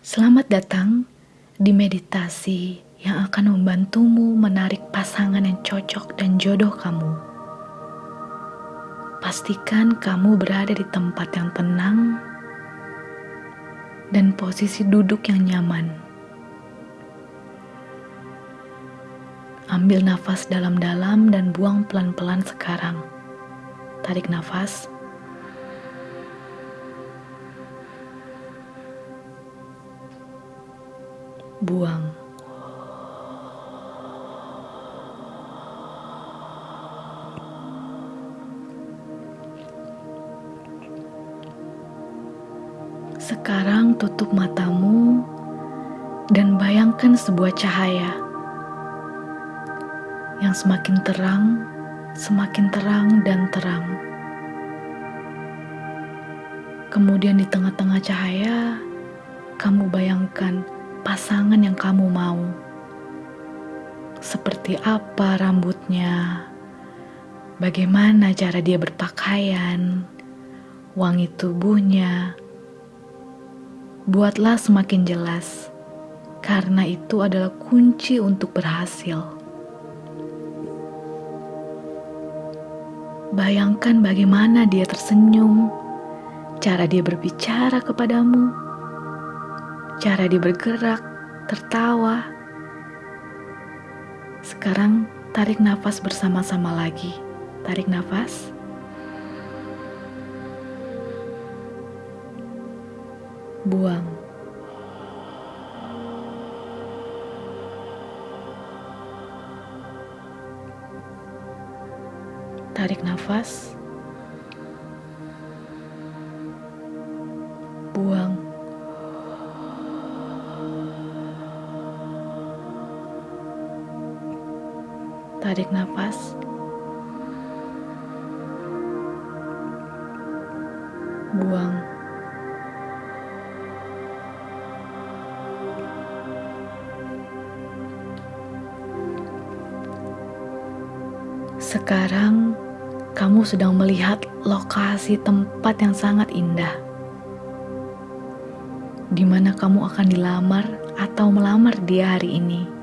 Selamat datang di meditasi yang akan membantumu menarik pasangan yang cocok dan jodoh kamu. Pastikan kamu berada di tempat yang tenang dan posisi duduk yang nyaman. Ambil nafas dalam-dalam dan buang pelan-pelan sekarang. Tarik nafas. Buang. Sekarang tutup matamu dan bayangkan sebuah cahaya yang semakin terang, semakin terang dan terang. Kemudian di tengah-tengah cahaya, kamu bayangkan pasangan yang kamu mau. Seperti apa rambutnya, bagaimana cara dia berpakaian, wangi tubuhnya. Buatlah semakin jelas, karena itu adalah kunci untuk berhasil. Bayangkan bagaimana dia tersenyum, cara dia berbicara kepadamu cara dia bergerak, tertawa. Sekarang tarik nafas bersama-sama lagi. Tarik nafas. Buang. Tarik nafas. Buang. Tarik nafas. Buang. Sekarang kamu sedang melihat lokasi tempat yang sangat indah. Di mana kamu akan dilamar atau melamar dia hari ini.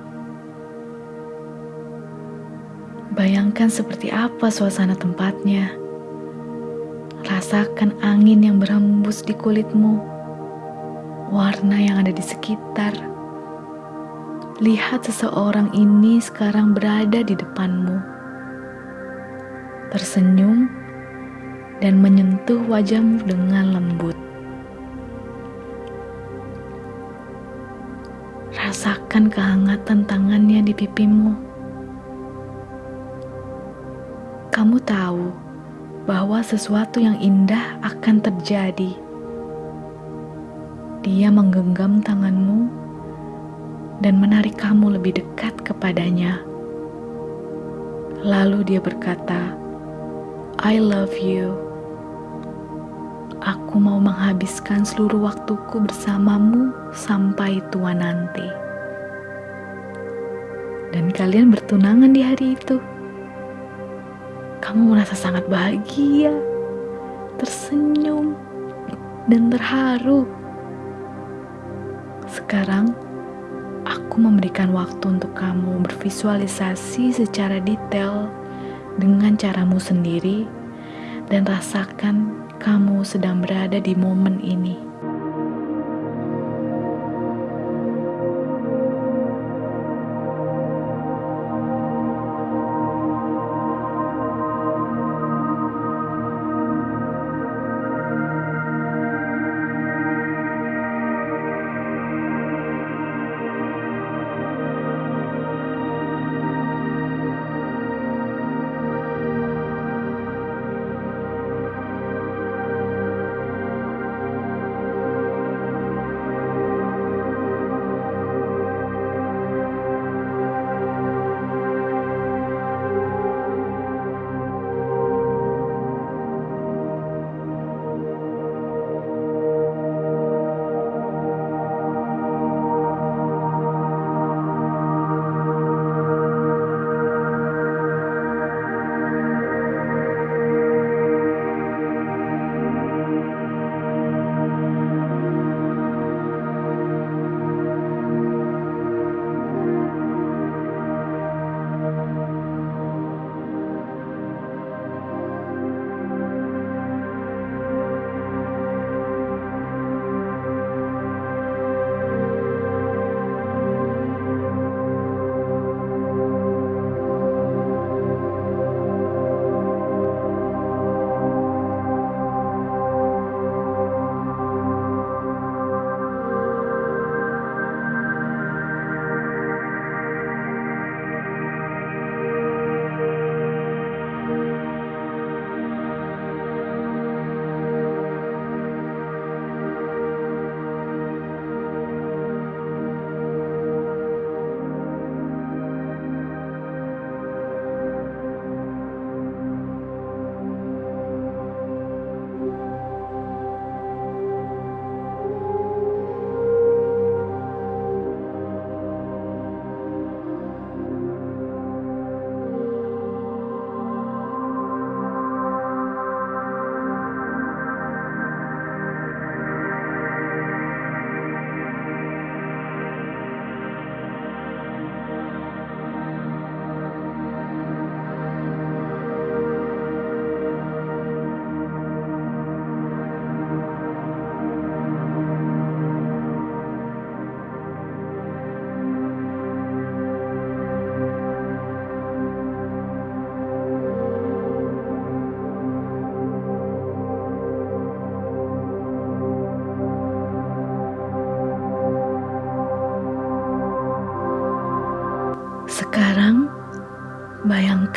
Bayangkan seperti apa suasana tempatnya. Rasakan angin yang berhembus di kulitmu, warna yang ada di sekitar. Lihat seseorang ini sekarang berada di depanmu, tersenyum dan menyentuh wajahmu dengan lembut. Rasakan kehangatan tangannya di pipimu kamu tahu bahwa sesuatu yang indah akan terjadi. Dia menggenggam tanganmu dan menarik kamu lebih dekat kepadanya. Lalu dia berkata, "I love you." Aku mau menghabiskan seluruh waktuku bersamamu sampai tua nanti. Dan kalian bertunangan di hari itu kamu merasa sangat bahagia, tersenyum, dan terharu. Sekarang, aku memberikan waktu untuk kamu bervisualisasi secara detail dengan caramu sendiri, dan rasakan kamu sedang berada di momen ini.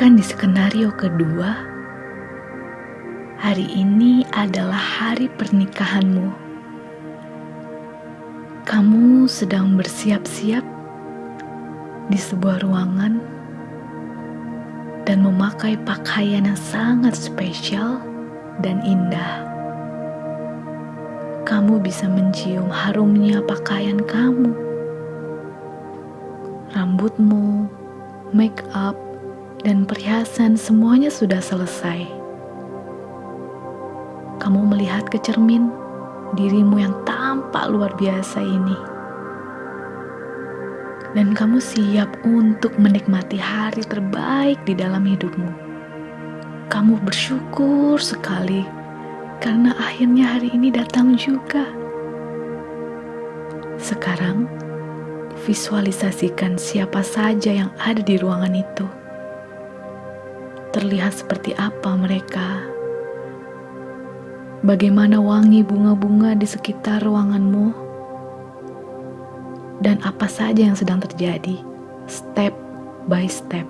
Bayangkan di skenario kedua, hari ini adalah hari pernikahanmu. Kamu sedang bersiap-siap di sebuah ruangan dan memakai pakaian yang sangat spesial dan indah. Kamu bisa mencium harumnya pakaian kamu, rambutmu, make up, dan perhiasan semuanya sudah selesai. Kamu melihat ke cermin dirimu yang tampak luar biasa ini. Dan kamu siap untuk menikmati hari terbaik di dalam hidupmu. Kamu bersyukur sekali karena akhirnya hari ini datang juga. Sekarang, visualisasikan siapa saja yang ada di ruangan itu. Terlihat seperti apa mereka bagaimana wangi bunga-bunga di sekitar ruanganmu, dan apa saja yang sedang terjadi, step by step.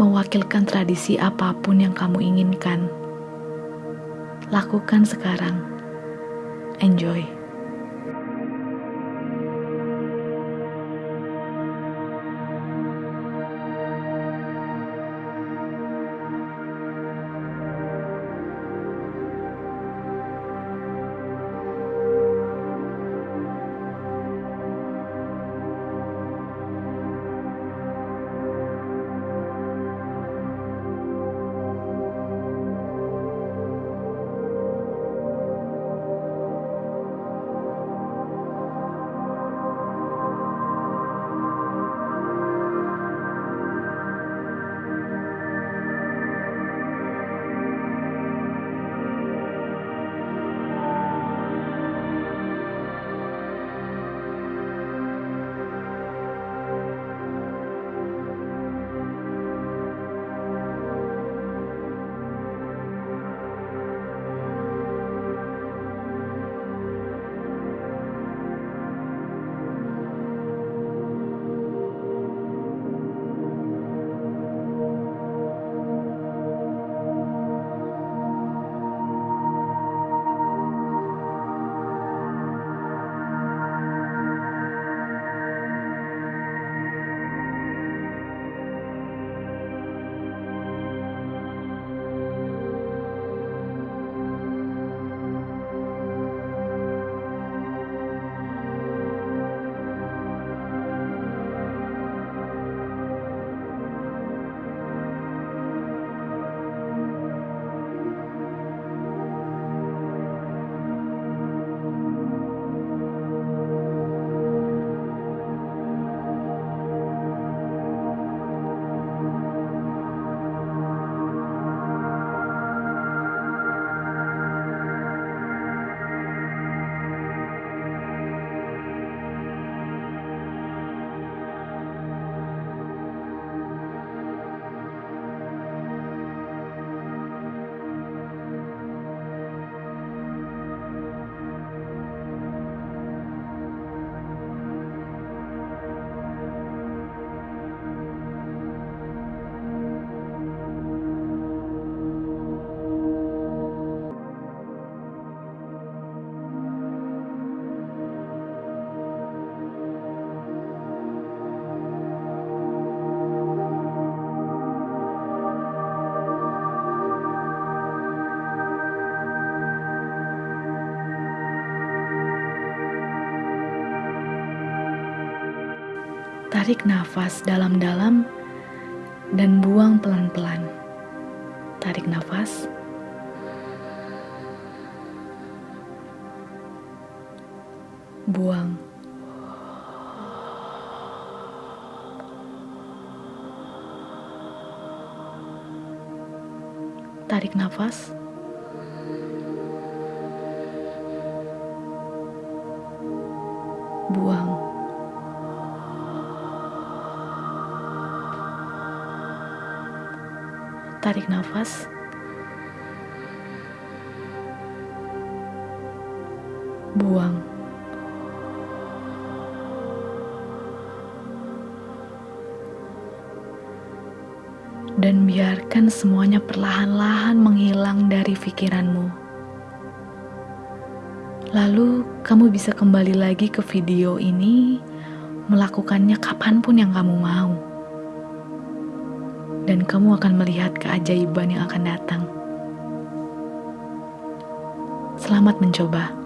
Mewakilkan tradisi apa pun yang kamu inginkan, lakukan sekarang. Enjoy. Tarik nafas dalam-dalam dan buang pelan-pelan. Tarik nafas. Buang. Tarik nafas. Tarik nafas. Buang. Dan biarkan semuanya perlahan-lahan menghilang dari pikiranmu. Lalu kamu bisa kembali lagi ke video ini, melakukannya kapan pun yang kamu mau dan kamu akan melihat keajaiban yang akan datang. Selamat mencoba.